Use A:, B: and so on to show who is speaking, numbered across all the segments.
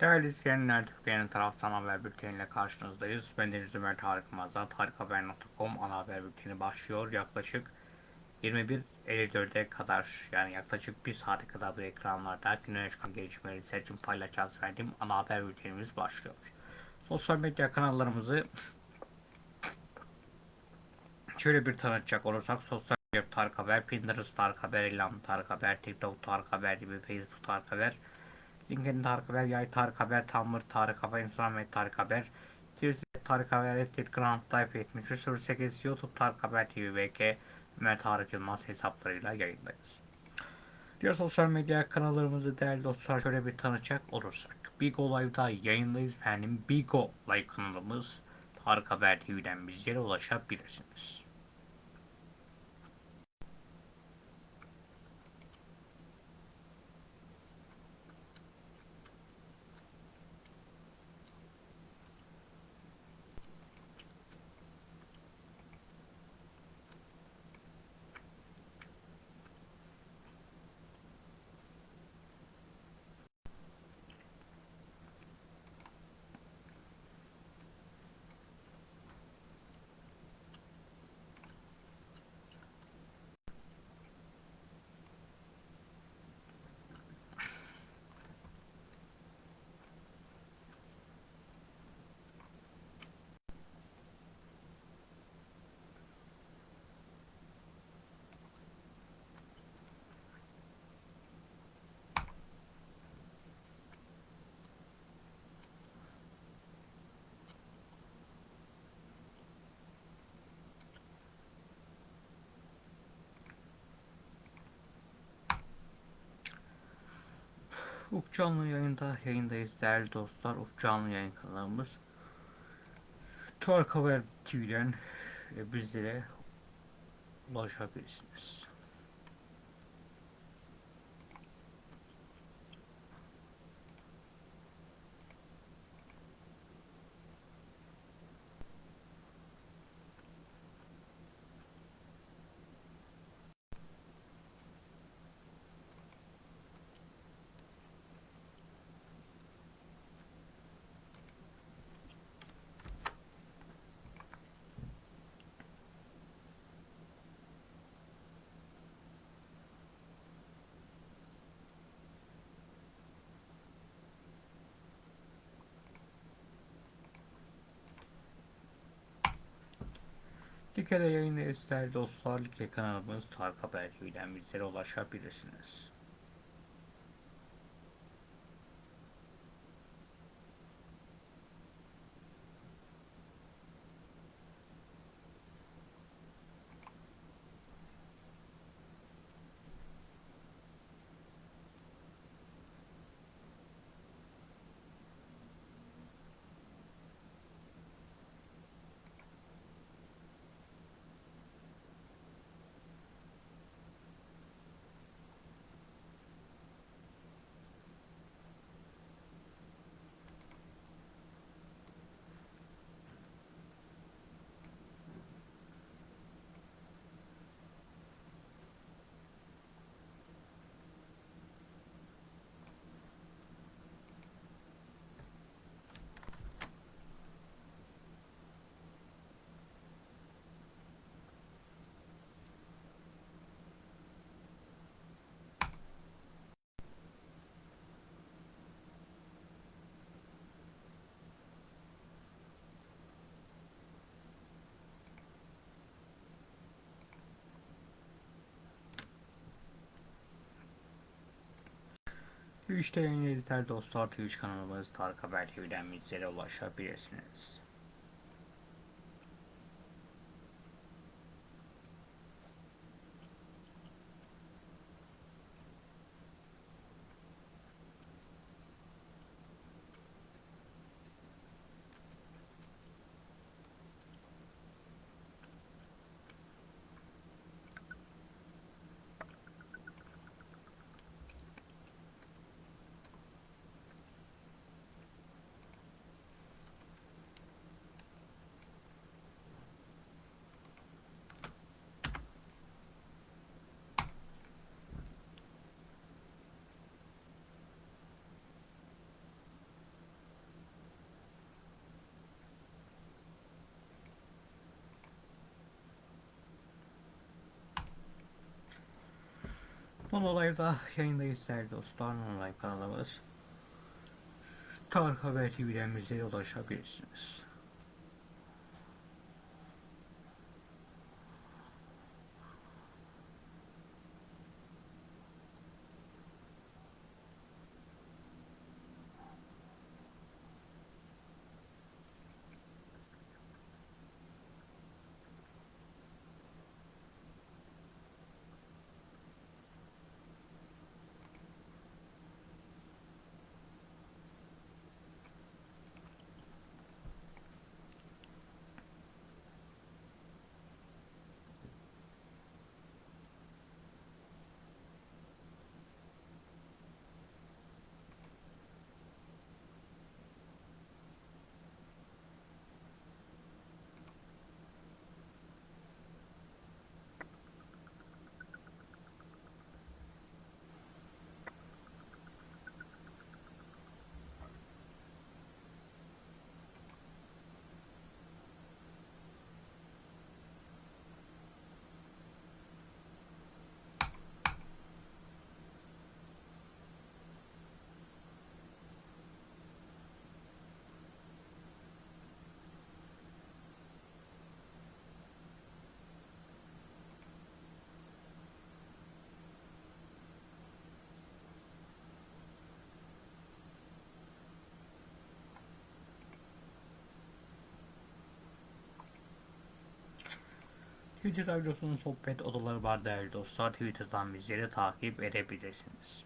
A: Değerli izleyenler, Türkiye'nin taraftan haber bülteniyle karşınızdayız. Ben Deniz Ömer Tarık Mazat, tarikhaber.com ana haber bülteni başlıyor. Yaklaşık 21.54'e kadar yani yaklaşık bir saate kadar bu ekranlarda güne çıkan gelişmeleri seçim paylaşacağız verdiğim ana haber bültenimiz başlıyor. Sosyal medya kanallarımızı şöyle bir tanıtacak olursak sosyal medya Tarık Haber, Pinterest Tarık Haber, İlham Tarık Haber, TikTok Tarık Haber gibi Facebook Tarık Haber, LinkedIn Tarık Haber, Yay Tarık Haber, Tumblr Tarık Haber, Instagram ve Tarık Haber, Twitter Tarık Haber, Telegram Type 7308, YouTube Tarık Haber TV, VK, Ömer Tarık Yılmaz hesaplarıyla yayındayız. Diğer sosyal medya kanallarımızı değerli dostlar şöyle bir tanıtacak olursak. Bigo Live'da yayındayız efendim. Bigo Live kanalımız Tarık Haber TV'den bizlere ulaşabilirsiniz. Ufuk Canlı yayında yayındayız değerli dostlar. Ufuk yayın kanalımız. Tarık Haber TV'den e, bizlere ulaşabilirsiniz. Like'de yayındayız değerli dostlar. Like kanalımız Tarık Haber TV'den bizlere ulaşabilirsiniz. Yayındayız değerli dostlar. Twitch kanalımız Tarık Haber TV'den bizlere ulaşabilirsiniz. Son olayda yayındayız değerli dostlar. Online kanalımız. Tarık Haber TV'den bize ulaşabilirsiniz. Twitter Radyosu'nun sohbet odaları var değerli dostlar. Twitter'dan bizleri takip edebilirsiniz.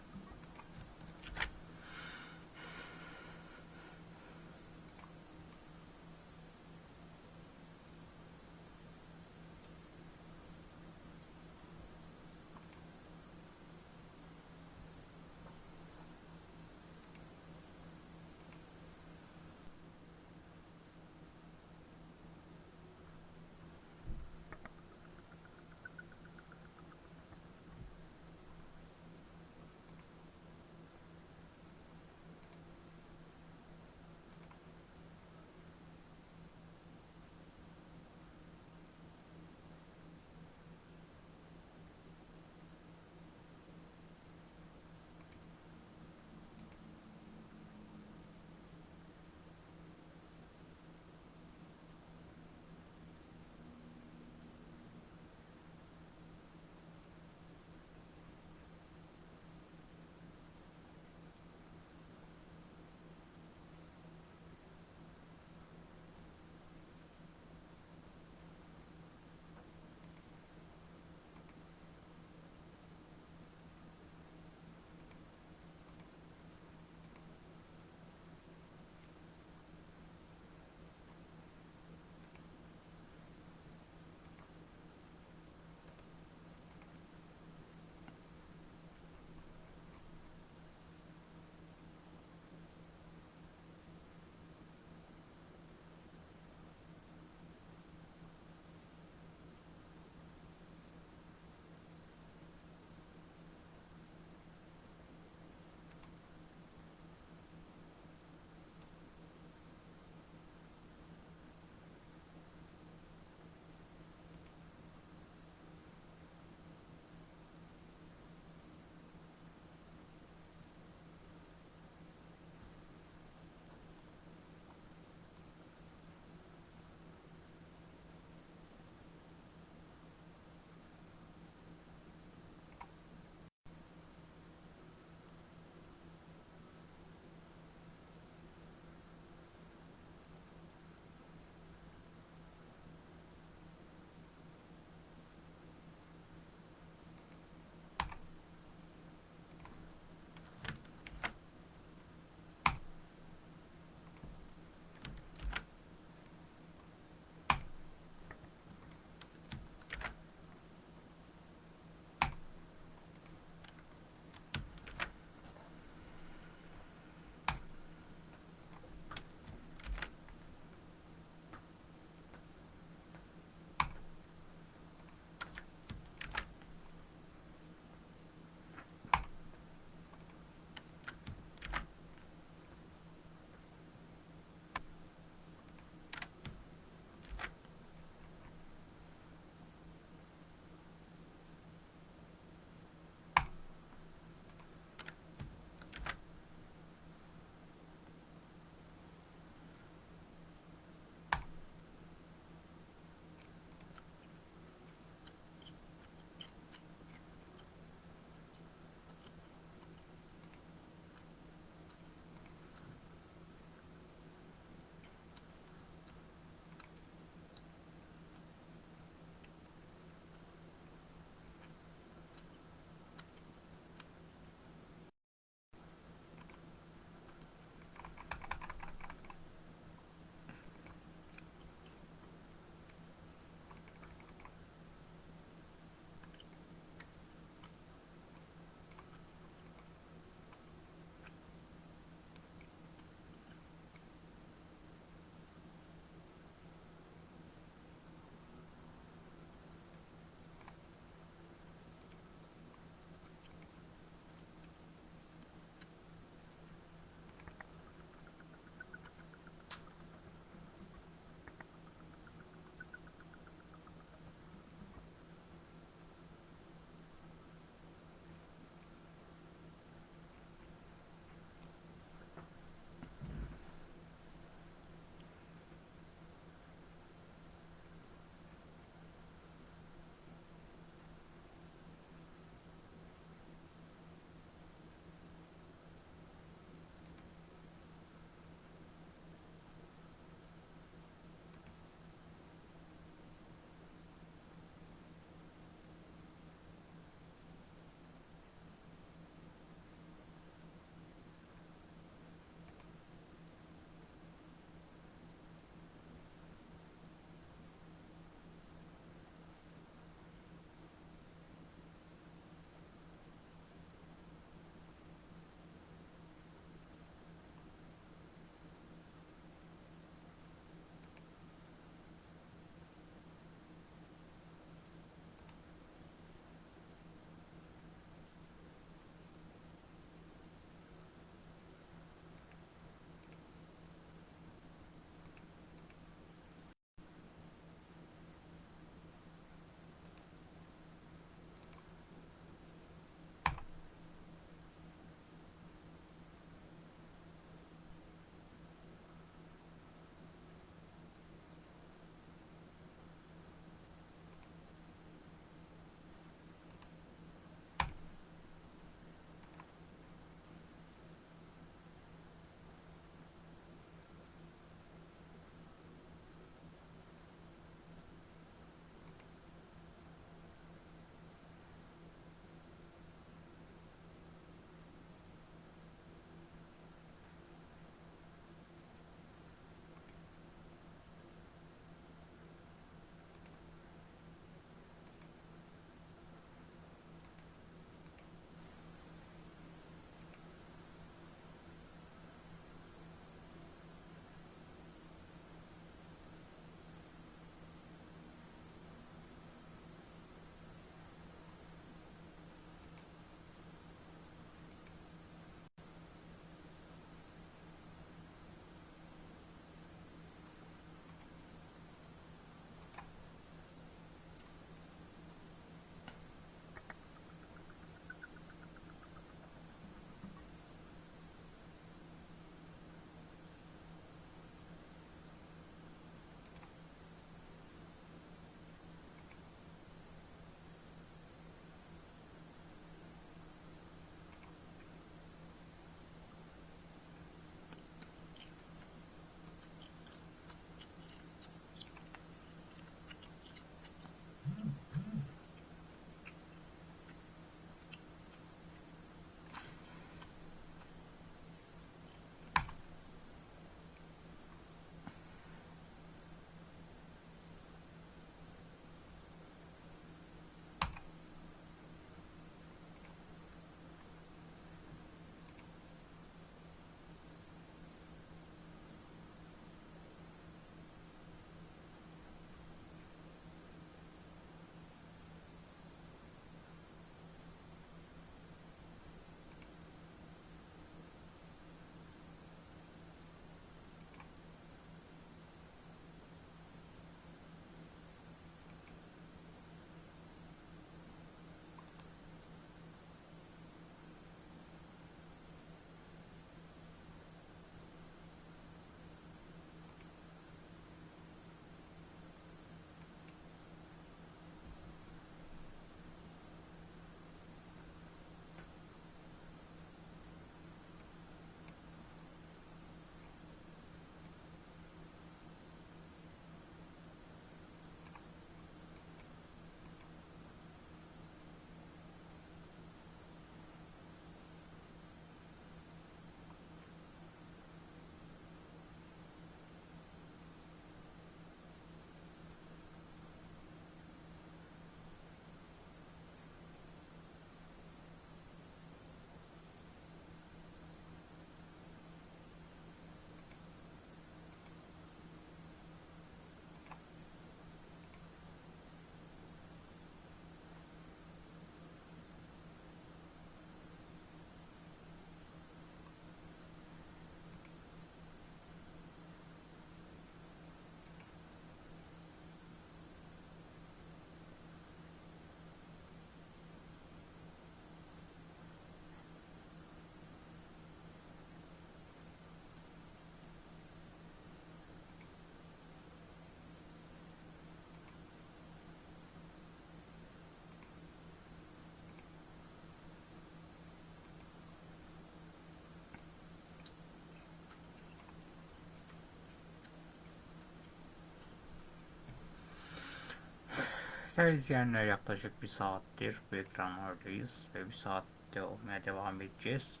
A: Değerli izleyenler yaklaşık bir saattir bu ekranlardayız ve bir saatte olmaya devam edeceğiz.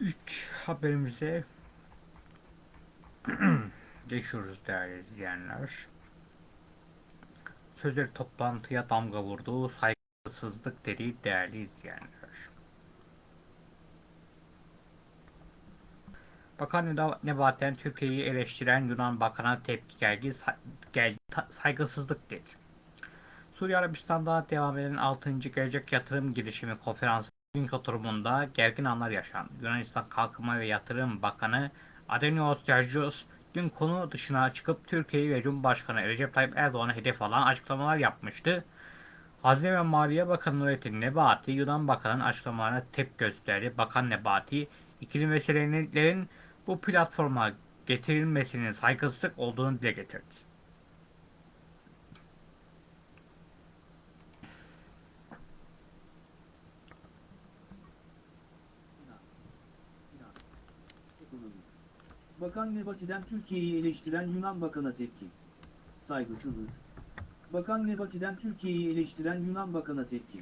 A: İlk haberimize geçiyoruz değerli izleyenler. Sözleri toplantıya damga vurdu, saygısızlık dedi değerli izleyenler. Bakan Nebaten Türkiye'yi eleştiren Yunan Bakan'a tepki geldi, ta- saygısızlık dedi. Suudi Arabistan'da devam eden 6. Gelecek Yatırım Girişimi Konferansı bugünkü oturumunda gergin anlar yaşandı. Yunanistan Kalkınma ve Yatırım Bakanı Adenios Georgios dün konu dışına çıkıp Türkiye'yi ve Cumhurbaşkanı Recep Tayyip Erdoğan'a hedef alan açıklamalar yapmıştı. Hazine ve Maliye Bakanı Nurettin Nebati, Yunan Bakanı'nın açıklamalarına tepki gösterdi. Bakan Nebati, ikili meselelerin bu platforma getirilmesinin saygısızlık olduğunu dile getirdi.
B: Bakan Nebati'den Türkiye'yi eleştiren Yunan Bakan'a tepki. Saygısızlık. Bakan Nebati'den Türkiye'yi eleştiren Yunan Bakan'a tepki.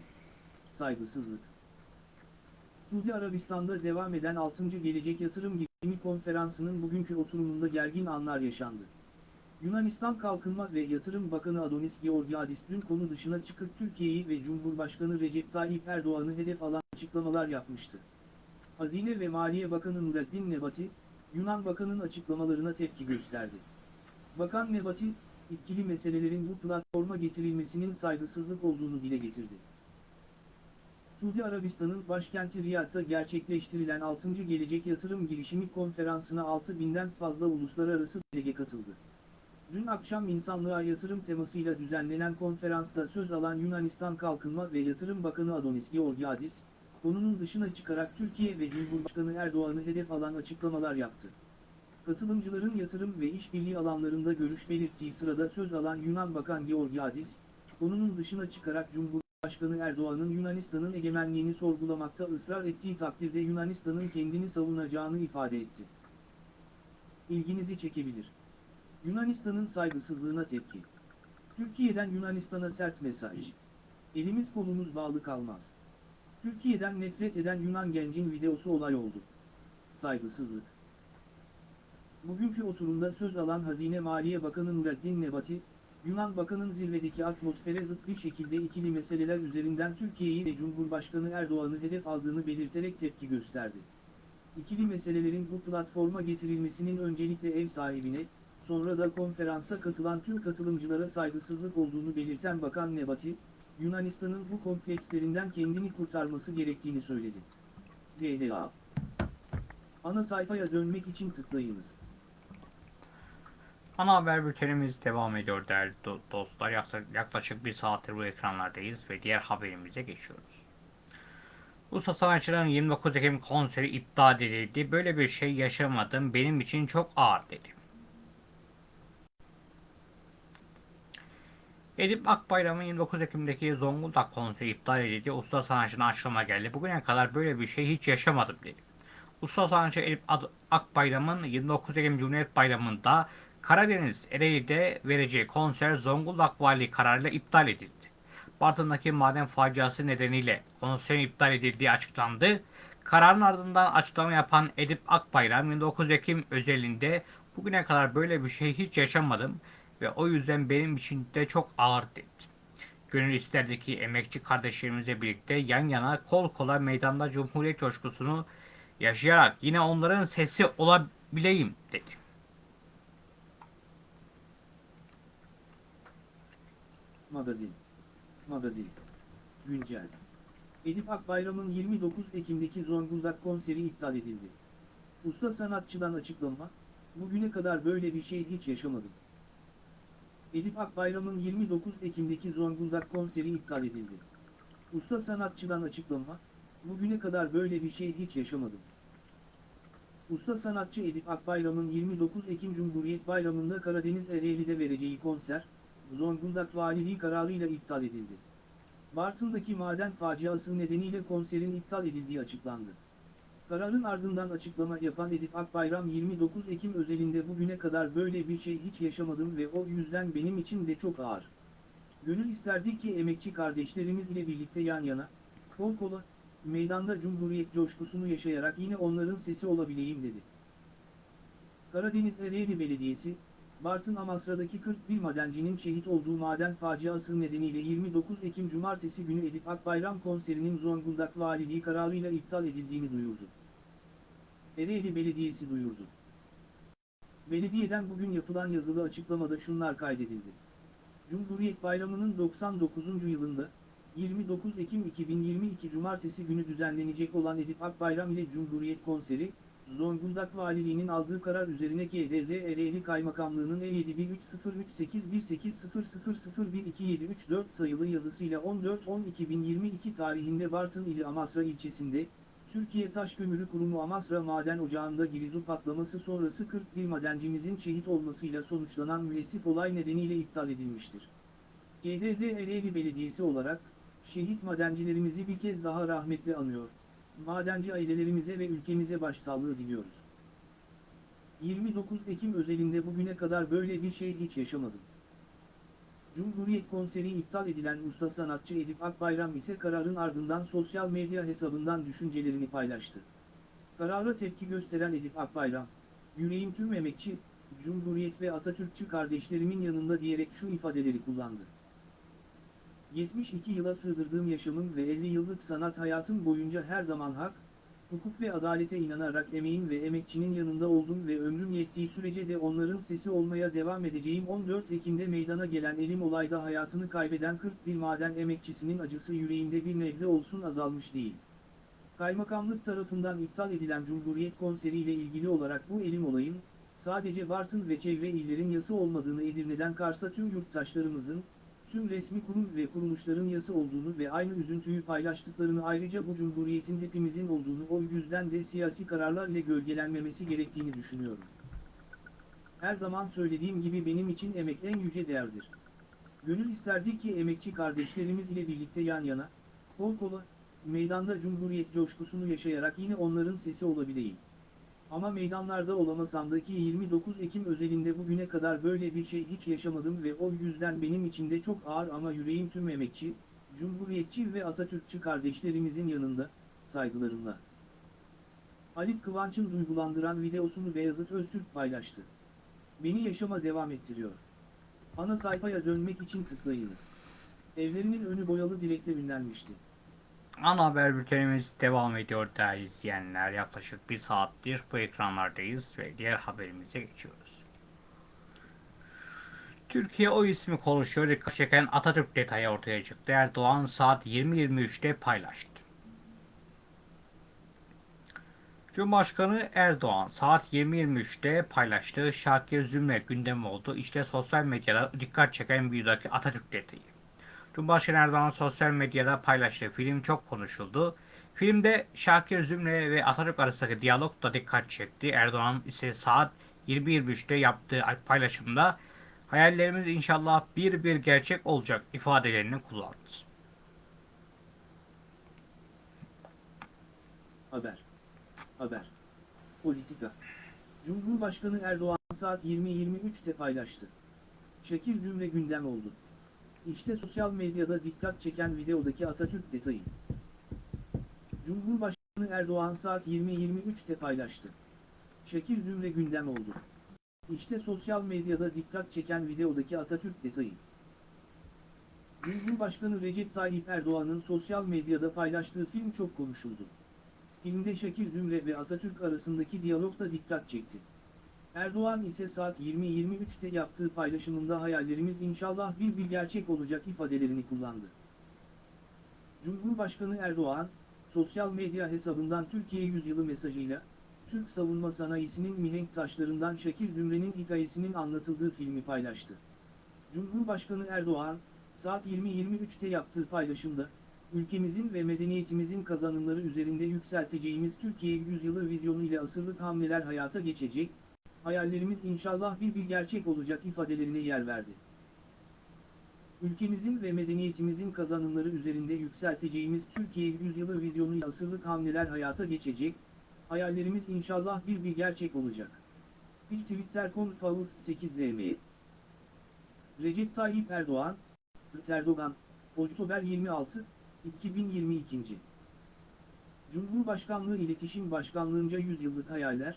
B: Saygısızlık. Suudi Arabistan'da devam eden 6. Gelecek Yatırım Girişimi Konferansı'nın bugünkü oturumunda gergin anlar yaşandı. Yunanistan Kalkınma ve Yatırım Bakanı Adonis Georgiadis dün konu dışına çıkıp Türkiye'yi ve Cumhurbaşkanı Recep Tayyip Erdoğan'ı hedef alan açıklamalar yapmıştı. Hazine ve Maliye Bakanı Nurettin Nebati, Yunan Bakan'ın açıklamalarına tepki gösterdi. Bakan Nebati, ikili meselelerin bu platforma getirilmesinin saygısızlık olduğunu dile getirdi. Suudi Arabistan'ın başkenti Riyad'da gerçekleştirilen 6. Gelecek Yatırım Girişimi Konferansı'na 6000'den fazla uluslararası delege katıldı. Dün akşam insanlığa yatırım temasıyla düzenlenen konferansta söz alan Yunanistan Kalkınma ve Yatırım Bakanı Adonis Georgiadis, konunun dışına çıkarak Türkiye ve Cumhurbaşkanı Erdoğan'ı hedef alan açıklamalar yaptı. Katılımcıların yatırım ve işbirliği alanlarında görüş belirttiği sırada söz alan Yunan Bakan Georgiadis, konunun dışına çıkarak Cumhurbaşkanı Erdoğan'ın Yunanistan'ın egemenliğini sorgulamakta ısrar ettiği takdirde Yunanistan'ın kendini savunacağını ifade etti. İlginizi çekebilir. Yunanistan'ın saygısızlığına tepki. Türkiye'den Yunanistan'a sert mesaj. Elimiz kolumuz bağlı kalmaz. Türkiye'den nefret eden Yunan gencin videosu olay oldu. Saygısızlık. Bugünkü oturumda söz alan Hazine Maliye Bakanı Nurettin Nebati, Yunan Bakan'ın zirvedeki atmosfere zıt bir şekilde ikili meseleler üzerinden Türkiye'yi ve Cumhurbaşkanı Erdoğan'ı hedef aldığını belirterek tepki gösterdi. İkili meselelerin bu platforma getirilmesinin öncelikle ev sahibine, sonra da konferansa katılan tüm katılımcılara saygısızlık olduğunu belirten Bakan Nebati, Yunanistan'ın bu komplekslerinden kendini kurtarması gerektiğini söyledi. DLA Ana sayfaya dönmek için tıklayınız.
A: Ana haber bültenimiz devam ediyor değerli do- dostlar. Yaklaşık bir saattir bu ekranlardayız ve diğer haberimize geçiyoruz. Usta sanatçıların 29 Ekim konseri iptal edildi. Böyle bir şey yaşamadım. Benim için çok ağır dedi. Edip Akbayram'ın 29 Ekim'deki Zonguldak konseri iptal edildi. Usta sanatçının açıklama geldi. Bugüne kadar böyle bir şey hiç yaşamadım dedi. Usta sanatçı Edip Akbayram'ın 29 Ekim Cumhuriyet Bayramı'nda Karadeniz Ereğli'de vereceği konser Zonguldak Valiliği kararıyla iptal edildi. Bartın'daki maden faciası nedeniyle konserin iptal edildiği açıklandı. Kararın ardından açıklama yapan Edip Akbayram 29 Ekim özelinde bugüne kadar böyle bir şey hiç yaşamadım ve o yüzden benim için de çok ağır dedi. Gönül isterdi ki emekçi kardeşlerimizle birlikte yan yana kol kola meydanda Cumhuriyet coşkusunu yaşayarak yine onların sesi olabileyim dedi.
B: Magazin. Magazin. Güncel. Edip Akbayram'ın 29 Ekim'deki Zonguldak konseri iptal edildi. Usta sanatçıdan açıklama, bugüne kadar böyle bir şey hiç yaşamadım. Edip Akbayram'ın 29 Ekim'deki Zonguldak konseri iptal edildi. Usta sanatçıdan açıklama, bugüne kadar böyle bir şey hiç yaşamadım. Usta sanatçı Edip Akbayram'ın 29 Ekim Cumhuriyet Bayramı'nda Karadeniz Ereğli'de vereceği konser, Zonguldak Valiliği kararıyla iptal edildi. Bartın'daki maden faciası nedeniyle konserin iptal edildiği açıklandı. Kararın ardından açıklama yapan Edip Akbayram 29 Ekim özelinde bugüne kadar böyle bir şey hiç yaşamadım ve o yüzden benim için de çok ağır. Gönül isterdi ki emekçi kardeşlerimiz ile birlikte yan yana, kol kola, meydanda cumhuriyet coşkusunu yaşayarak yine onların sesi olabileyim dedi. Karadeniz Ereğli Belediyesi, Bartın Amasra'daki 41 madencinin şehit olduğu maden faciası nedeniyle 29 Ekim Cumartesi günü Edip Akbayram konserinin Zonguldak Valiliği kararıyla iptal edildiğini duyurdu. Ereğli Belediyesi duyurdu. Belediyeden bugün yapılan yazılı açıklamada şunlar kaydedildi. Cumhuriyet Bayramı'nın 99. yılında, 29 Ekim 2022 Cumartesi günü düzenlenecek olan Edip Akbayram ile Cumhuriyet konseri, Zonguldak Valiliğinin aldığı karar üzerine GDZ Ereğli Kaymakamlığı'nın E713038000012734 sayılı yazısıyla 14-10-2022 tarihinde Bartın ili Amasra ilçesinde, Türkiye Taş Kömürü Kurumu Amasra Maden Ocağı'nda girizu patlaması sonrası 41 madencimizin şehit olmasıyla sonuçlanan müessif olay nedeniyle iptal edilmiştir. GDZ Ereğli Belediyesi olarak, şehit madencilerimizi bir kez daha rahmetle anıyor, madenci ailelerimize ve ülkemize başsağlığı diliyoruz. 29 Ekim özelinde bugüne kadar böyle bir şey hiç yaşamadım. Cumhuriyet konseri iptal edilen usta sanatçı Edip Akbayram ise kararın ardından sosyal medya hesabından düşüncelerini paylaştı. Karara tepki gösteren Edip Akbayram, yüreğim tüm emekçi, Cumhuriyet ve Atatürkçü kardeşlerimin yanında diyerek şu ifadeleri kullandı. 72 yıla sığdırdığım yaşamım ve 50 yıllık sanat hayatım boyunca her zaman hak, hukuk ve adalete inanarak emeğin ve emekçinin yanında oldum ve ömrüm yettiği sürece de onların sesi olmaya devam edeceğim 14 Ekim'de meydana gelen elim olayda hayatını kaybeden 41 maden emekçisinin acısı yüreğimde bir nebze olsun azalmış değil. Kaymakamlık tarafından iptal edilen Cumhuriyet konseri ile ilgili olarak bu elim olayın, sadece Bartın ve çevre illerin yası olmadığını Edirne'den Kars'a tüm yurttaşlarımızın, tüm resmi kurum ve kuruluşların yası olduğunu ve aynı üzüntüyü paylaştıklarını ayrıca bu cumhuriyetin hepimizin olduğunu o yüzden de siyasi kararlar ile gölgelenmemesi gerektiğini düşünüyorum. Her zaman söylediğim gibi benim için emek en yüce değerdir. Gönül isterdi ki emekçi kardeşlerimiz ile birlikte yan yana, kol kola, meydanda cumhuriyet coşkusunu yaşayarak yine onların sesi olabileyim. Ama meydanlarda olamasam da ki 29 Ekim özelinde bugüne kadar böyle bir şey hiç yaşamadım ve o yüzden benim için de çok ağır ama yüreğim tüm emekçi, cumhuriyetçi ve Atatürkçü kardeşlerimizin yanında, saygılarımla. Halit Kıvanç'ın duygulandıran videosunu Beyazıt Öztürk paylaştı. Beni yaşama devam ettiriyor. Ana sayfaya dönmek için tıklayınız. Evlerinin önü boyalı dilekle ünlenmişti.
A: Ana haber bültenimiz devam ediyor değerli izleyenler. Yaklaşık bir saattir bu ekranlardayız ve diğer haberimize geçiyoruz. Türkiye o ismi konuşuyor. Dikkat çeken Atatürk detayı ortaya çıktı. Erdoğan saat 20.23'te paylaştı. Cumhurbaşkanı Erdoğan saat 20.23'te paylaştığı Şakir Zümre gündem oldu. İşte sosyal medyada dikkat çeken videodaki Atatürk detayı. Cumhurbaşkanı Erdoğan sosyal medyada paylaştığı film çok konuşuldu. Filmde Şakir Zümre ve Atatürk arasındaki diyalog da dikkat çekti. Erdoğan ise saat 20.23'te yaptığı paylaşımda hayallerimiz inşallah bir bir gerçek olacak ifadelerini kullandı.
B: Haber. Haber. Politika. Cumhurbaşkanı Erdoğan saat 20.23'te paylaştı. Şekil Zümre gündem oldu. İşte sosyal medyada dikkat çeken videodaki Atatürk detayı. Cumhurbaşkanı Erdoğan saat 20.23'te paylaştı. Şekil Zümre gündem oldu. İşte sosyal medyada dikkat çeken videodaki Atatürk detayı. Cumhurbaşkanı Recep Tayyip Erdoğan'ın sosyal medyada paylaştığı film çok konuşuldu. Filmde Şekil Zümre ve Atatürk arasındaki diyalog da dikkat çekti. Erdoğan ise saat 20.23'te yaptığı paylaşımında hayallerimiz inşallah bir bir gerçek olacak ifadelerini kullandı. Cumhurbaşkanı Erdoğan, sosyal medya hesabından Türkiye Yüzyılı mesajıyla, Türk savunma sanayisinin mihenk taşlarından Şekil Zümre'nin hikayesinin anlatıldığı filmi paylaştı. Cumhurbaşkanı Erdoğan, saat 20.23'te yaptığı paylaşımda, ülkemizin ve medeniyetimizin kazanımları üzerinde yükselteceğimiz Türkiye Yüzyılı vizyonu ile asırlık hamleler hayata geçecek, hayallerimiz inşallah bir bir gerçek olacak ifadelerine yer verdi. Ülkemizin ve medeniyetimizin kazanımları üzerinde yükselteceğimiz Türkiye Yüzyılı vizyonu ile asırlık hamleler hayata geçecek, hayallerimiz inşallah bir bir gerçek olacak. Bir Twitter.com 8 DM Recep Tayyip Erdoğan, Erdoğan, Oktober 26, 2022. Cumhurbaşkanlığı İletişim Başkanlığınca Yüzyıllık Hayaller,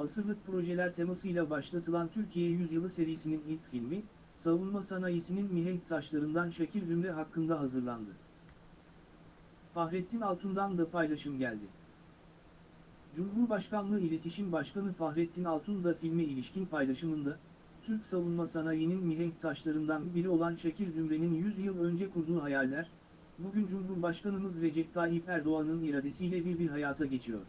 B: Asırlık Projeler temasıyla başlatılan Türkiye Yüzyılı serisinin ilk filmi, savunma sanayisinin mihenk taşlarından Şakir Zümre hakkında hazırlandı. Fahrettin Altun'dan da paylaşım geldi. Cumhurbaşkanlığı İletişim Başkanı Fahrettin Altun da filme ilişkin paylaşımında, Türk savunma sanayinin mihenk taşlarından biri olan Şakir Zümre'nin 100 yıl önce kurduğu hayaller, bugün Cumhurbaşkanımız Recep Tayyip Erdoğan'ın iradesiyle bir bir hayata geçiyor.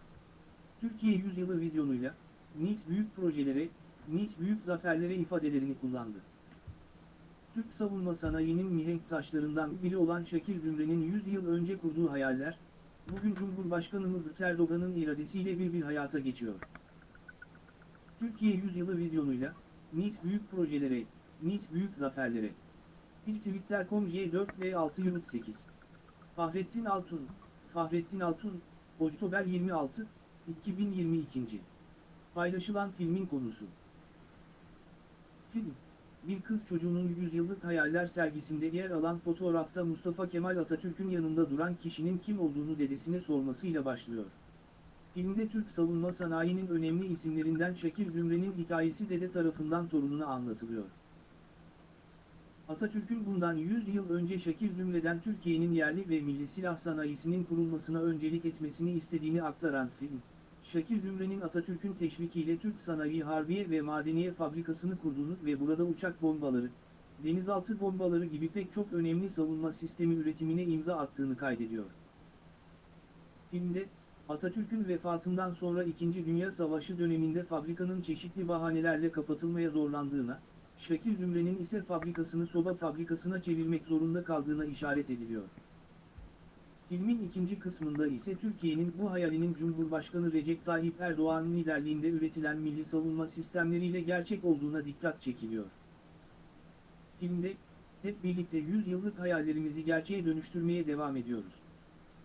B: Türkiye yüzyılı vizyonuyla, Nice büyük projelere, Nice büyük zaferlere ifadelerini kullandı. Türk savunma sanayinin mihenk taşlarından biri olan Şakir Zümre'nin 100 yıl önce kurduğu hayaller, bugün Cumhurbaşkanımız Erdoğan'ın iradesiyle bir bir hayata geçiyor. Türkiye yüzyılı vizyonuyla, Nice büyük projelere, Nice büyük zaferlere. Bir Twitter.com J4V6 Yurt 8. Fahrettin Altun, Fahrettin Altun, Oktober 26, 2022. Paylaşılan filmin konusu. Film, bir kız çocuğunun yüzyıllık hayaller sergisinde yer alan fotoğrafta Mustafa Kemal Atatürk'ün yanında duran kişinin kim olduğunu dedesine sormasıyla başlıyor. Filmde Türk savunma sanayinin önemli isimlerinden Şakir Zümre'nin hikayesi dede tarafından torununa anlatılıyor. Atatürk'ün bundan 100 yıl önce Şakir Zümre'den Türkiye'nin yerli ve milli silah sanayisinin kurulmasına öncelik etmesini istediğini aktaran film, Şakir Zümre'nin Atatürk'ün teşvikiyle Türk Sanayi Harbiye ve Madeniye Fabrikası'nı kurduğunu ve burada uçak bombaları, denizaltı bombaları gibi pek çok önemli savunma sistemi üretimine imza attığını kaydediyor. Filmde, Atatürk'ün vefatından sonra 2. Dünya Savaşı döneminde fabrikanın çeşitli bahanelerle kapatılmaya zorlandığına, Şakir Zümre'nin ise fabrikasını soba fabrikasına çevirmek zorunda kaldığına işaret ediliyor. Filmin ikinci kısmında ise Türkiye'nin bu hayalinin Cumhurbaşkanı Recep Tayyip Erdoğan'ın liderliğinde üretilen milli savunma sistemleriyle gerçek olduğuna dikkat çekiliyor. Filmde, hep birlikte 100 yıllık hayallerimizi gerçeğe dönüştürmeye devam ediyoruz.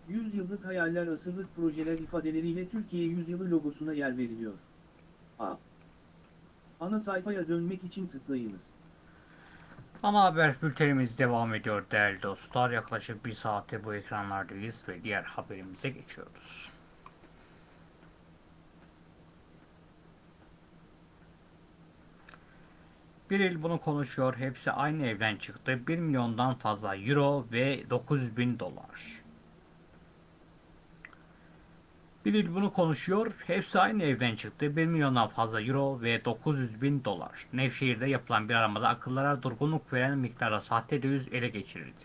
B: 100 yıllık hayaller asırlık projeler ifadeleriyle Türkiye yüzyılı logosuna yer veriliyor. A. Ana sayfaya dönmek için tıklayınız.
A: Ana haber bültenimiz devam ediyor değerli dostlar. Yaklaşık bir saate bu ekranlardayız ve diğer haberimize geçiyoruz. Bir il bunu konuşuyor. Hepsi aynı evden çıktı. 1 milyondan fazla euro ve 900 bin dolar. İl bunu konuşuyor. Hepsi aynı evden çıktı. 1 milyondan fazla euro ve 900 bin dolar. Nevşehir'de yapılan bir aramada akıllara durgunluk veren miktarda sahte döviz ele geçirildi.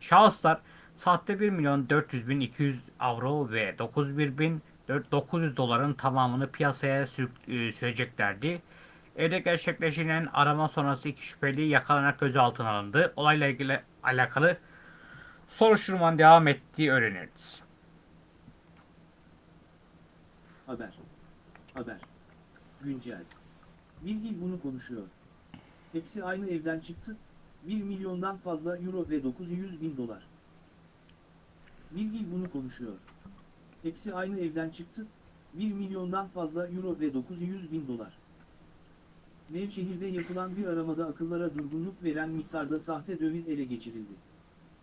A: Şahıslar sahte 1 milyon 400 bin 200 avro ve 901 bin 900 doların tamamını piyasaya e, süreceklerdi. Evde gerçekleşen arama sonrası iki şüpheli yakalanarak gözaltına alındı. Olayla ilgili alakalı soruşturmanın devam ettiği öğrenildi.
B: Haber. Haber. Güncel. Bilgi bunu konuşuyor. Hepsi aynı evden çıktı. 1 milyondan fazla euro ve 900 bin dolar. Bilgi bunu konuşuyor. Hepsi aynı evden çıktı. 1 milyondan fazla euro ve 900 bin dolar. Nevşehir'de yapılan bir aramada akıllara durgunluk veren miktarda sahte döviz ele geçirildi.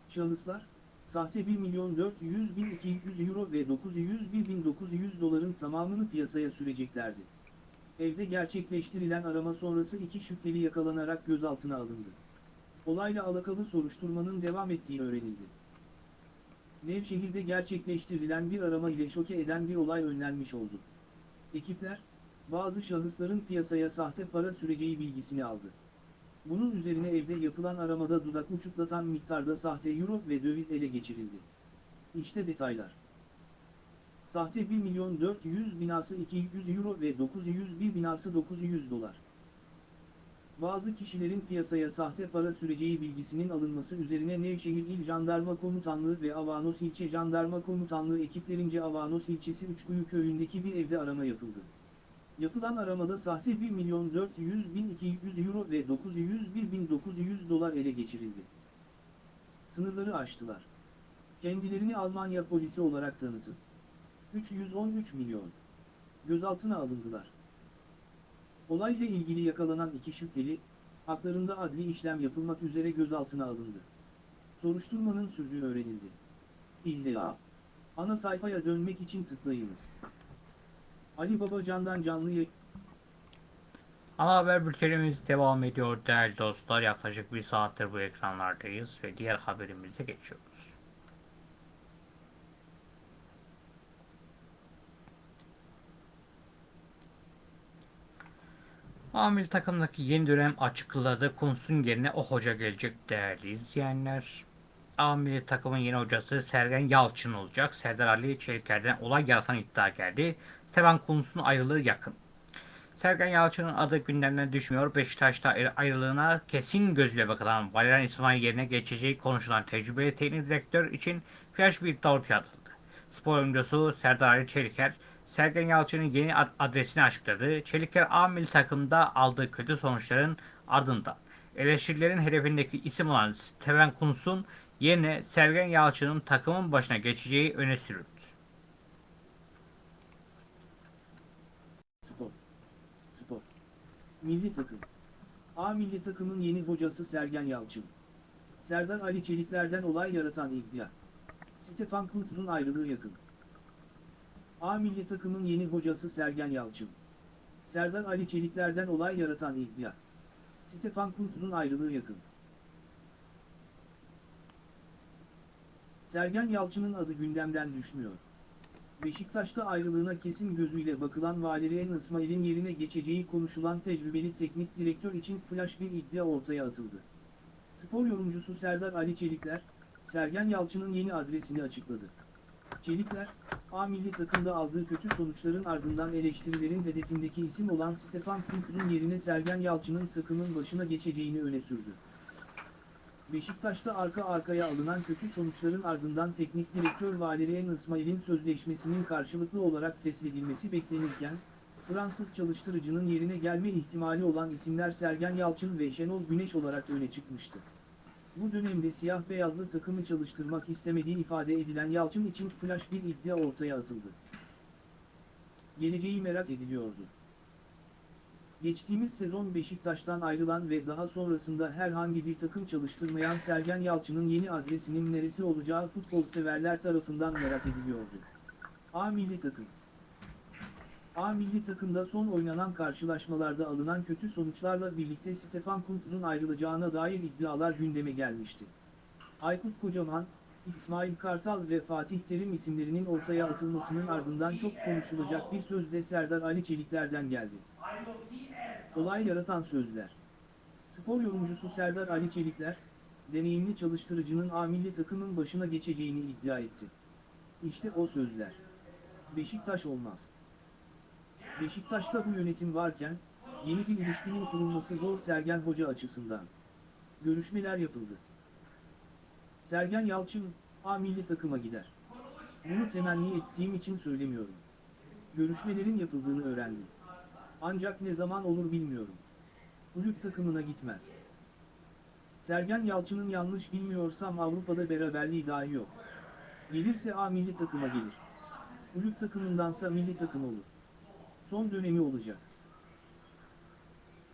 B: Şahıslar, sahte 1 milyon 400 bin 200 euro ve 901 bin 900 doların tamamını piyasaya süreceklerdi. Evde gerçekleştirilen arama sonrası iki şüpheli yakalanarak gözaltına alındı. Olayla alakalı soruşturmanın devam ettiği öğrenildi. Nevşehir'de gerçekleştirilen bir arama ile şoke eden bir olay önlenmiş oldu. Ekipler, bazı şahısların piyasaya sahte para süreceği bilgisini aldı. Bunun üzerine evde yapılan aramada dudak uçuklatan miktarda sahte euro ve döviz ele geçirildi. İşte detaylar. Sahte 1 milyon 400 binası 200 euro ve 901 binası 900 dolar. Bazı kişilerin piyasaya sahte para süreceği bilgisinin alınması üzerine Nevşehir İl Jandarma Komutanlığı ve Avanos İlçe Jandarma Komutanlığı ekiplerince Avanos ilçesi Üçkuyu köyündeki bir evde arama yapıldı. Yapılan aramada sahte 1 milyon 400 bin 200 euro ve 901 bin 900 dolar ele geçirildi. Sınırları aştılar. Kendilerini Almanya polisi olarak tanıtı. 313 milyon. Gözaltına alındılar. Olayla ilgili yakalanan iki şüpheli, haklarında adli işlem yapılmak üzere gözaltına alındı. Soruşturmanın sürdüğü öğrenildi. İlla. Ana sayfaya dönmek için tıklayınız. Ali Babacan'dan canlı.
A: Ana haber bültenimiz devam ediyor değerli dostlar. Yaklaşık bir saattir bu ekranlardayız ve diğer haberimize geçiyoruz. Amil takımdaki yeni dönem açıkladı. Kunsun yerine o hoca gelecek değerli izleyenler. Amil takımın yeni hocası Sergen Yalçın olacak. Serdar Ali Çelikler'den olay yaratan iddia geldi. Stefan Kunsun ayrılığı yakın. Sergen Yalçın'ın adı gündemden düşmüyor. Beşiktaş'ta ayrı- ayrılığına kesin gözüyle bakılan Valerian İsmail yerine geçeceği konuşulan tecrübeli teknik direktör için flash bir ortaya atıldı. Spor oyuncusu Serdar Ali Çeliker, Sergen Yalçın'ın yeni ad- adresini açıkladı. Çeliker A milli takımda aldığı kötü sonuçların ardından eleştirilerin hedefindeki isim olan Steven Kuntz'un yerine Sergen Yalçın'ın takımın başına geçeceği öne sürüldü.
B: Spor. Spor. Milli takım. A milli takımın yeni hocası Sergen Yalçın. Serdar Ali Çelikler'den olay yaratan iddia. Stefan Kuntz'un ayrılığı yakın. A milli takımın yeni hocası Sergen Yalçın. Serdar Ali Çelikler'den olay yaratan iddia. Stefan Kuntz'un ayrılığı yakın. Sergen Yalçın'ın adı gündemden düşmüyor. Beşiktaş'ta ayrılığına kesin gözüyle bakılan Valerian İsmail'in yerine geçeceği konuşulan tecrübeli teknik direktör için flash bir iddia ortaya atıldı. Spor yorumcusu Serdar Ali Çelikler, Sergen Yalçın'ın yeni adresini açıkladı. Çelikler, A milli takımda aldığı kötü sonuçların ardından eleştirilerin hedefindeki isim olan Stefan Kuntz'un yerine Sergen Yalçın'ın takımın başına geçeceğini öne sürdü. Beşiktaş'ta arka arkaya alınan kötü sonuçların ardından teknik direktör Valerian İsmail'in sözleşmesinin karşılıklı olarak feshedilmesi beklenirken, Fransız çalıştırıcının yerine gelme ihtimali olan isimler Sergen Yalçın ve Şenol Güneş olarak öne çıkmıştı. Bu dönemde siyah beyazlı takımı çalıştırmak istemediği ifade edilen Yalçın için flash bir iddia ortaya atıldı. Geleceği merak ediliyordu. Geçtiğimiz sezon Beşiktaş'tan ayrılan ve daha sonrasında herhangi bir takım çalıştırmayan Sergen Yalçın'ın yeni adresinin neresi olacağı futbol severler tarafından merak ediliyordu. A milli takım A milli takımda son oynanan karşılaşmalarda alınan kötü sonuçlarla birlikte Stefan Kuntz'un ayrılacağına dair iddialar gündeme gelmişti. Aykut Kocaman, İsmail Kartal ve Fatih Terim isimlerinin ortaya atılmasının ardından çok konuşulacak bir söz de Serdar Ali Çelikler'den geldi. Olay yaratan sözler. Spor yorumcusu Serdar Ali Çelikler, deneyimli çalıştırıcının A milli takımın başına geçeceğini iddia etti. İşte o sözler. Beşiktaş olmaz. Beşiktaş'ta bu yönetim varken, yeni bir ilişkinin kurulması zor Sergen Hoca açısından. Görüşmeler yapıldı. Sergen Yalçın, A milli takıma gider. Bunu temenni ettiğim için söylemiyorum. Görüşmelerin yapıldığını öğrendim. Ancak ne zaman olur bilmiyorum. Kulüp takımına gitmez. Sergen Yalçın'ın yanlış bilmiyorsam Avrupa'da beraberliği dahi yok. Gelirse A milli takıma gelir. Kulüp takımındansa milli takım olur. Son dönemi olacak.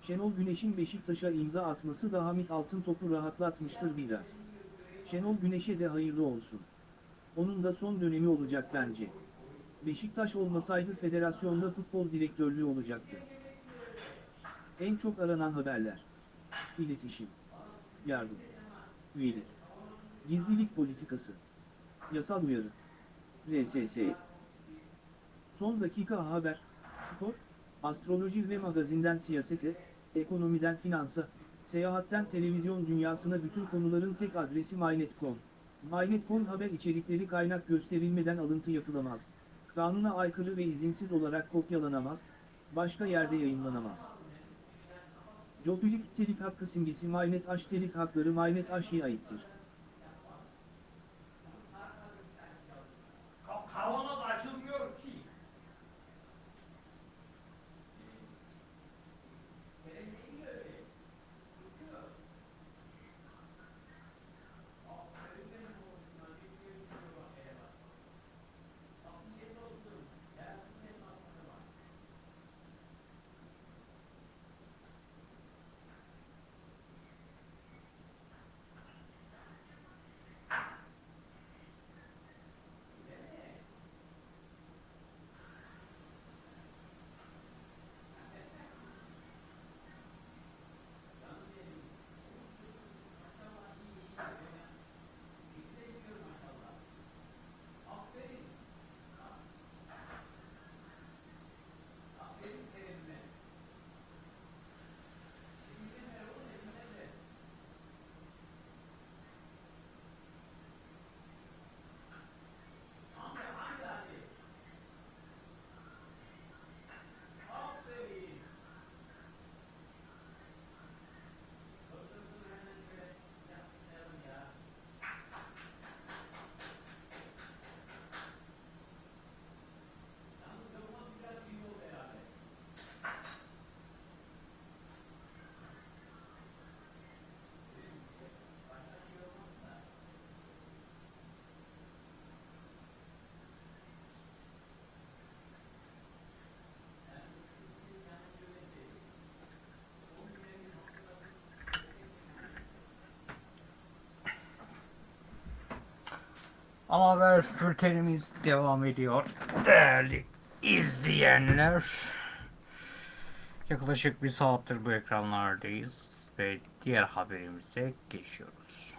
B: Şenol Güneş'in Beşiktaş'a imza atması da Hamit Altıntop'u rahatlatmıştır biraz. Şenol Güneş'e de hayırlı olsun. Onun da son dönemi olacak bence. Beşiktaş olmasaydı federasyonda futbol direktörlüğü olacaktı. En çok aranan haberler. İletişim. Yardım. Üyelik. Gizlilik politikası. Yasal uyarı. RSS. Son dakika haber. Spor. Astroloji ve magazinden siyasete, ekonomiden finansa, seyahatten televizyon dünyasına bütün konuların tek adresi MyNet.com. MyNet.com haber içerikleri kaynak gösterilmeden alıntı yapılamaz. Kanuna aykırı ve izinsiz olarak kopyalanamaz, başka yerde yayınlanamaz. Jobilik telif hakkı simgesi MyNet H telif hakları MyNet H'ye aittir.
A: Ama haber bültenimiz devam ediyor. Değerli izleyenler. Yaklaşık bir saattir bu ekranlardayız ve diğer haberimize geçiyoruz.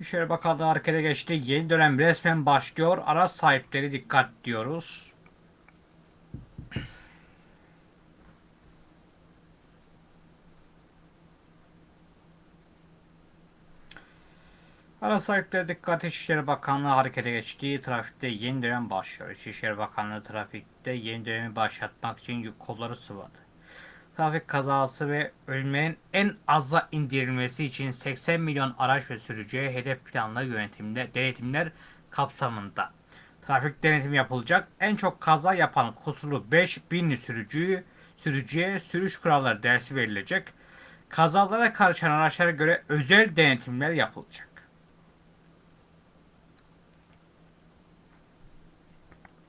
A: İçişleri Bakanlığı harekete geçti. Yeni dönem resmen başlıyor. Araç sahipleri dikkat diyoruz. Araç sahipleri dikkat İçişleri Bakanlığı harekete geçti. Trafikte yeni dönem başlıyor. İçişleri Bakanlığı trafikte yeni dönemi başlatmak için kolları sıvadı. Trafik kazası ve ölümlerin en aza indirilmesi için 80 milyon araç ve sürücüye hedef planlı yönetimde denetimler kapsamında trafik denetimi yapılacak. En çok kaza yapan kusurlu 5000 sürücüyü sürücüye sürüş kuralları dersi verilecek. Kazalara karışan araçlara göre özel denetimler yapılacak.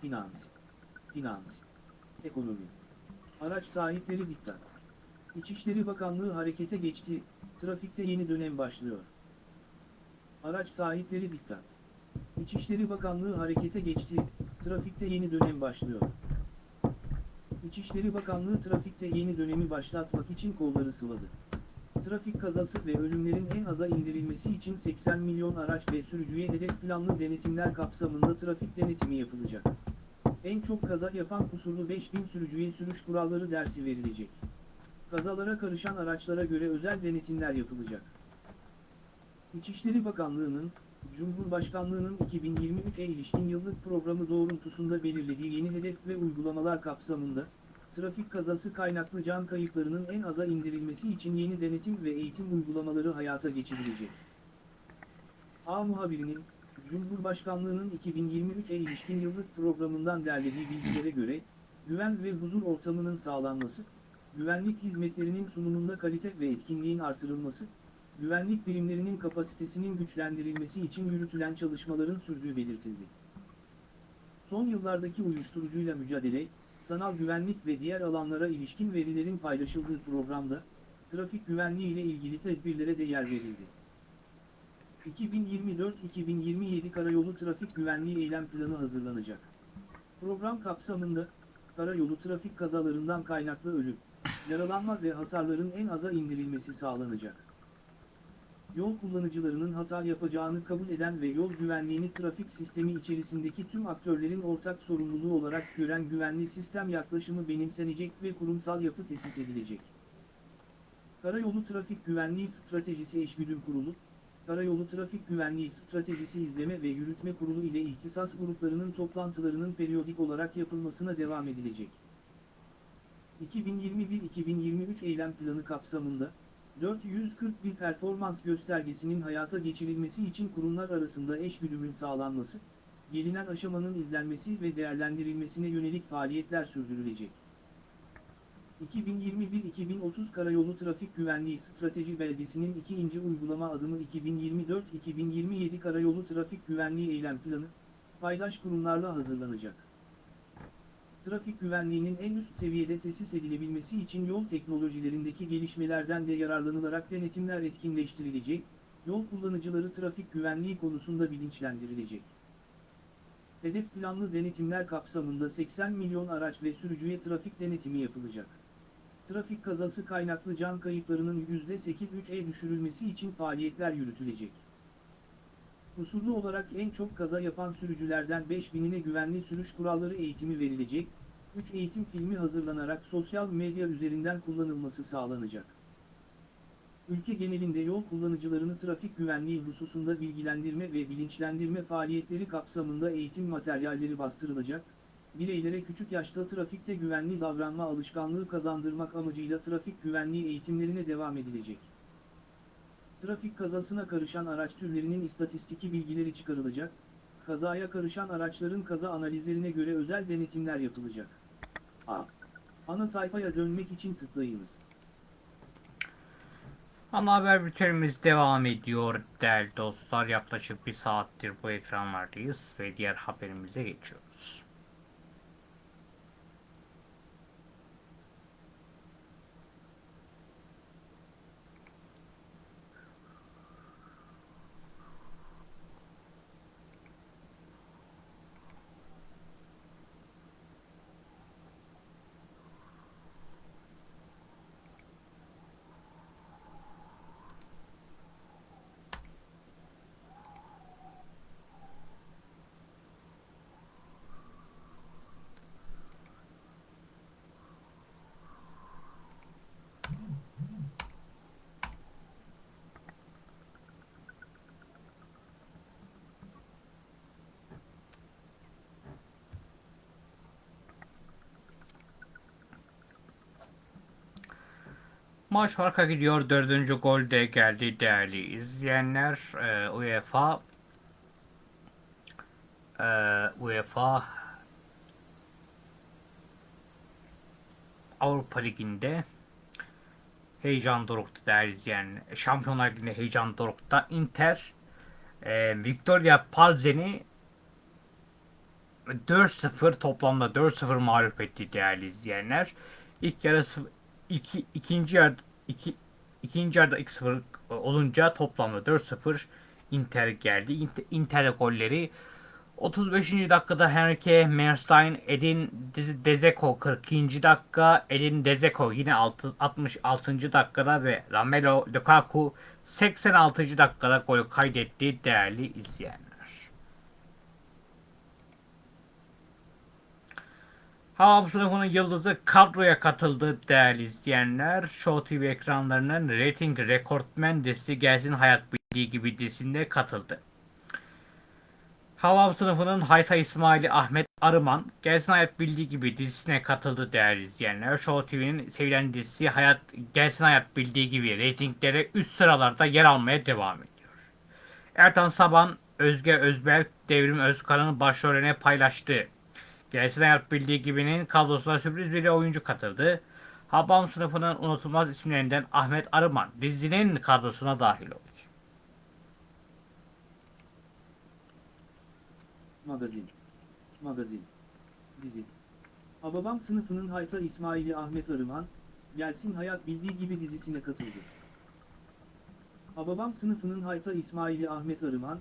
B: Finans, finans, ekonomi. Araç sahipleri dikkat. İçişleri Bakanlığı harekete geçti, trafikte yeni dönem başlıyor. Araç sahipleri dikkat. İçişleri Bakanlığı harekete geçti, trafikte yeni dönem başlıyor. İçişleri Bakanlığı trafikte yeni dönemi başlatmak için kolları sıvadı. Trafik kazası ve ölümlerin en aza indirilmesi için 80 milyon araç ve sürücüye hedef planlı denetimler kapsamında trafik denetimi yapılacak. En çok kaza yapan kusurlu 5000 sürücüye sürüş kuralları dersi verilecek. Kazalara karışan araçlara göre özel denetimler yapılacak. İçişleri Bakanlığı'nın, Cumhurbaşkanlığı'nın 2023'e ilişkin yıllık programı doğrultusunda belirlediği yeni hedef ve uygulamalar kapsamında, trafik kazası kaynaklı can kayıplarının en aza indirilmesi için yeni denetim ve eğitim uygulamaları hayata geçirilecek. A muhabirinin, Cumhurbaşkanlığı'nın 2023'e ilişkin yıllık programından derlediği bilgilere göre, güven ve huzur ortamının sağlanması, güvenlik hizmetlerinin sunumunda kalite ve etkinliğin artırılması, güvenlik birimlerinin kapasitesinin güçlendirilmesi için yürütülen çalışmaların sürdüğü belirtildi. Son yıllardaki uyuşturucuyla mücadele, sanal güvenlik ve diğer alanlara ilişkin verilerin paylaşıldığı programda, trafik güvenliği ile ilgili tedbirlere de yer verildi. 2024-2027 Karayolu Trafik Güvenliği Eylem Planı hazırlanacak. Program kapsamında, karayolu trafik kazalarından kaynaklı ölüm, yaralanma ve hasarların en aza indirilmesi sağlanacak. Yol kullanıcılarının hata yapacağını kabul eden ve yol güvenliğini trafik sistemi içerisindeki tüm aktörlerin ortak sorumluluğu olarak gören güvenli sistem yaklaşımı benimsenecek ve kurumsal yapı tesis edilecek. Karayolu Trafik Güvenliği Stratejisi Eşgüdüm Kurulu, Karayolu Trafik Güvenliği Stratejisi İzleme ve Yürütme Kurulu ile ihtisas gruplarının toplantılarının periyodik olarak yapılmasına devam edilecek. 2021-2023 eylem planı kapsamında, 441 performans göstergesinin hayata geçirilmesi için kurumlar arasında eşgüdümün sağlanması, gelinen aşamanın izlenmesi ve değerlendirilmesine yönelik faaliyetler sürdürülecek. 2021-2030 Karayolu Trafik Güvenliği Strateji Belgesi'nin ikinci uygulama adımı 2024-2027 Karayolu Trafik Güvenliği Eylem Planı, paydaş kurumlarla hazırlanacak. Trafik güvenliğinin en üst seviyede tesis edilebilmesi için yol teknolojilerindeki gelişmelerden de yararlanılarak denetimler etkinleştirilecek, yol kullanıcıları trafik güvenliği konusunda bilinçlendirilecek. Hedef planlı denetimler kapsamında 80 milyon araç ve sürücüye trafik denetimi yapılacak. Trafik kazası kaynaklı can kayıplarının %8-3'e düşürülmesi için faaliyetler yürütülecek. Kusurlu olarak en çok kaza yapan sürücülerden 5000'ine güvenli sürüş kuralları eğitimi verilecek, 3 eğitim filmi hazırlanarak sosyal medya üzerinden kullanılması sağlanacak. Ülke genelinde yol kullanıcılarını trafik güvenliği hususunda bilgilendirme ve bilinçlendirme faaliyetleri kapsamında eğitim materyalleri bastırılacak, bireylere küçük yaşta trafikte güvenli davranma alışkanlığı kazandırmak amacıyla trafik güvenliği eğitimlerine devam edilecek. Trafik kazasına karışan araç türlerinin istatistiki bilgileri çıkarılacak, kazaya karışan araçların kaza analizlerine göre özel denetimler yapılacak. A. Ana sayfaya dönmek için tıklayınız.
A: Ana haber bültenimiz devam ediyor değerli dostlar. Yaklaşık bir saattir bu ekranlardayız ve diğer haberimize geçiyoruz. Maç farka gidiyor. Dördüncü gol de geldi değerli izleyenler. Ee, UEFA e, UEFA Avrupa Ligi'nde heyecan dorukta değerli izleyenler. Şampiyonlar Ligi'nde heyecan dorukta. Inter e, Victoria Palzen'i 4-0 toplamda 4-0 mağlup etti değerli izleyenler. İlk yarısı iki, ikinci yarı iki, ikinci yarıda 2-0 olunca toplamda 4-0 Inter geldi. Inter, Inter golleri 35. dakikada Henrique Merstein, Edin Dzeko 42. dakika, Edin Dzeko yine 6, 66. dakikada ve Romelu Lukaku 86. dakikada golü kaydetti değerli izleyenler. Sınıfının yıldızı kadroya katıldı değerli izleyenler. Show TV ekranlarının rating rekortmen dizisi Gelsin Hayat Bildiği gibi dizisinde katıldı. Havam sınıfının Hayta İsmail'i Ahmet Arıman, Gelsin Hayat Bildiği gibi dizisine katıldı değerli izleyenler. Show TV'nin sevilen dizisi Hayat Gelsin Hayat Bildiği gibi reytinglere üst sıralarda yer almaya devam ediyor. Ertan Saban, Özge Özberk, Devrim Özkan'ın başrolüne paylaştığı Gelsin Hayat Bildiği gibinin kadrosuna sürpriz bir oyuncu katıldı. Habam sınıfının unutulmaz isimlerinden Ahmet Arıman dizinin kadrosuna dahil oldu.
B: Magazin. Magazin. Dizi. Hababam sınıfının Hayta İsmail'i Ahmet Arıman, Gelsin Hayat Bildiği Gibi dizisine katıldı. Hababam sınıfının Hayta İsmail'i Ahmet Arıman,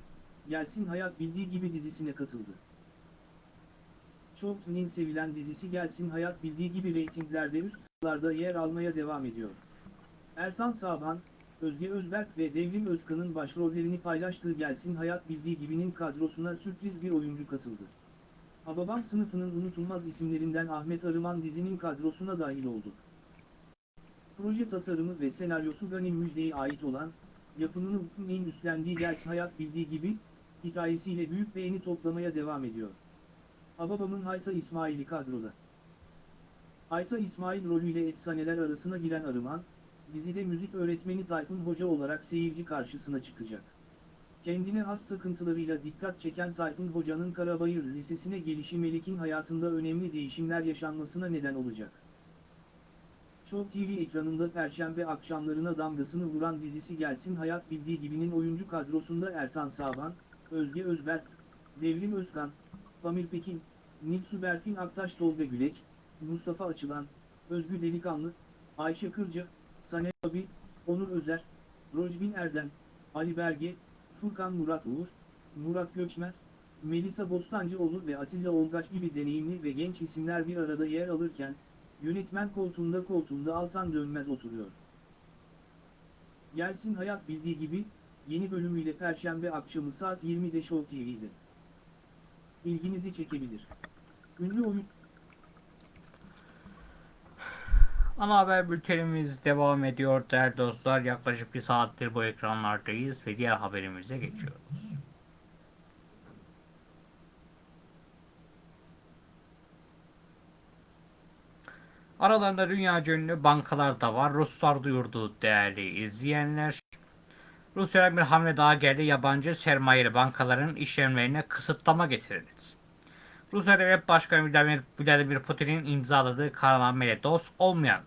B: Gelsin Hayat Bildiği Gibi dizisine katıldı. Show TV'nin sevilen dizisi Gelsin Hayat Bildiği Gibi reytinglerde üst sıralarda yer almaya devam ediyor. Ertan Saban, Özge Özberk ve Devrim Özkan'ın başrollerini paylaştığı Gelsin Hayat Bildiği Gibi'nin kadrosuna sürpriz bir oyuncu katıldı. Hababam sınıfının unutulmaz isimlerinden Ahmet Arıman dizinin kadrosuna dahil oldu. Proje tasarımı ve senaryosu Gani Müjde'ye ait olan, yapımını Hükümey'in üstlendiği Gelsin Hayat Bildiği Gibi, hikayesiyle büyük beğeni toplamaya devam ediyor. Hababam'ın Hayta İsmail'i kadroda. Hayta İsmail rolüyle efsaneler arasına giren Arıman, dizide müzik öğretmeni Tayfun Hoca olarak seyirci karşısına çıkacak. Kendine has takıntılarıyla dikkat çeken Tayfun Hoca'nın Karabayır Lisesi'ne gelişi Melik'in hayatında önemli değişimler yaşanmasına neden olacak. Show TV ekranında perşembe akşamlarına damgasını vuran dizisi Gelsin Hayat Bildiği Gibi'nin oyuncu kadrosunda Ertan Saban, Özge Özberk, Devrim Özkan, Pamir Pekin, Nilsu Berfin Aktaş Tolga Güleç, Mustafa Açılan, Özgü Delikanlı, Ayşe Kırca, Sanem Abi, Onur Özer, Rojbin Erdem, Ali Berge, Furkan Murat Uğur, Murat Göçmez, Melisa Bostancıoğlu ve Atilla Olgaç gibi deneyimli ve genç isimler bir arada yer alırken, yönetmen koltuğunda koltuğunda Altan Dönmez oturuyor. Gelsin Hayat bildiği gibi, yeni bölümüyle Perşembe akşamı saat 20'de Show TV'de. İlginizi çekebilir. Ünlü oyun...
A: Ana haber bültenimiz devam ediyor değerli dostlar. Yaklaşık bir saattir bu ekranlardayız ve diğer haberimize geçiyoruz. Aralarında dünya ünlü bankalar da var. Ruslar duyurdu değerli izleyenler. Rusya'dan bir hamle daha geldi. Yabancı sermayeli bankaların işlemlerine kısıtlama getirildi. Rusya Devlet Başkanı Vladimir, Putin'in imzaladığı kararnameyle dost olmayan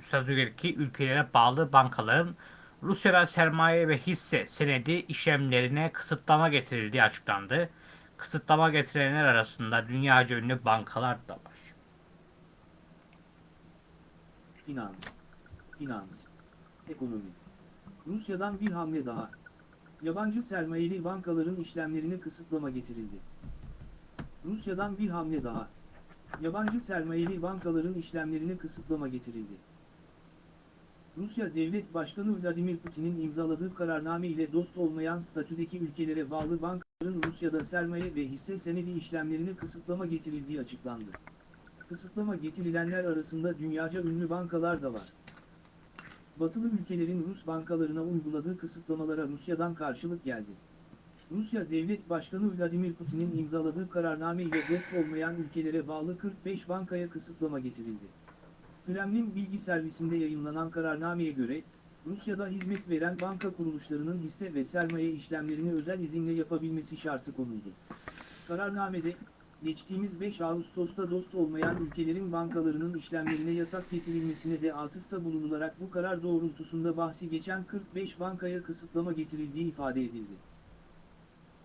A: statüdeki ülkelere bağlı bankaların Rusya'da sermaye ve hisse senedi işlemlerine kısıtlama getirildiği açıklandı. Kısıtlama getirenler arasında dünyaca ünlü bankalar da var.
B: Finans. Finans. Ekonomi. Rusya'dan bir hamle daha. Yabancı sermayeli bankaların işlemlerine kısıtlama getirildi. Rusya'dan bir hamle daha. Yabancı sermayeli bankaların işlemlerine kısıtlama getirildi. Rusya Devlet Başkanı Vladimir Putin'in imzaladığı kararname ile dost olmayan statüdeki ülkelere bağlı bankaların Rusya'da sermaye ve hisse senedi işlemlerine kısıtlama getirildiği açıklandı. Kısıtlama getirilenler arasında dünyaca ünlü bankalar da var. Batılı ülkelerin Rus bankalarına uyguladığı kısıtlamalara Rusya'dan karşılık geldi. Rusya Devlet Başkanı Vladimir Putin'in imzaladığı kararname ile dost olmayan ülkelere bağlı 45 bankaya kısıtlama getirildi. Kremlin bilgi servisinde yayınlanan kararnameye göre, Rusya'da hizmet veren banka kuruluşlarının hisse ve sermaye işlemlerini özel izinle yapabilmesi şartı konuldu. Kararnamede, geçtiğimiz 5 Ağustos'ta dost olmayan ülkelerin bankalarının işlemlerine yasak getirilmesine de atıfta bulunularak bu karar doğrultusunda bahsi geçen 45 bankaya kısıtlama getirildiği ifade edildi.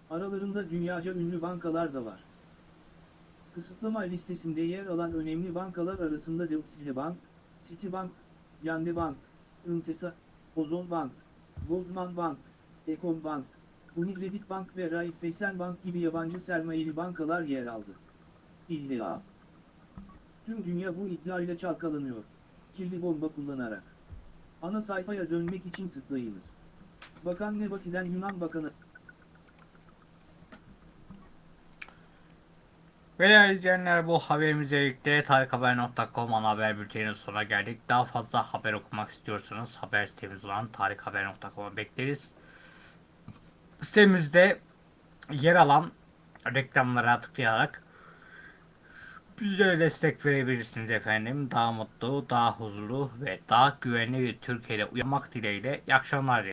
B: Aralarında dünyaca ünlü bankalar da var. Kısıtlama listesinde yer alan önemli bankalar arasında Deutsche Bank, Citibank, Yande Bank, Intesa, Ozon Bank, Goldman Bank, Econ Bank, Unicredit Bank ve Raiffeisen Bank gibi yabancı sermayeli bankalar yer aldı. İlla. Tüm dünya bu iddiayla çalkalanıyor. Kirli bomba kullanarak. Ana sayfaya dönmek için tıklayınız. Bakan Nebati'den Yunan Bakanı
A: Ve değerli izleyenler bu haberimizle birlikte tarikhaber.com ana haber bülteninin sonuna geldik. Daha fazla haber okumak istiyorsanız haber sitemiz olan tarikhaber.com'a bekleriz. Sitemizde yer alan reklamlara tıklayarak bizlere destek verebilirsiniz efendim. Daha mutlu, daha huzurlu ve daha güvenli bir Türkiye'de uyanmak dileğiyle. İyi akşamlar.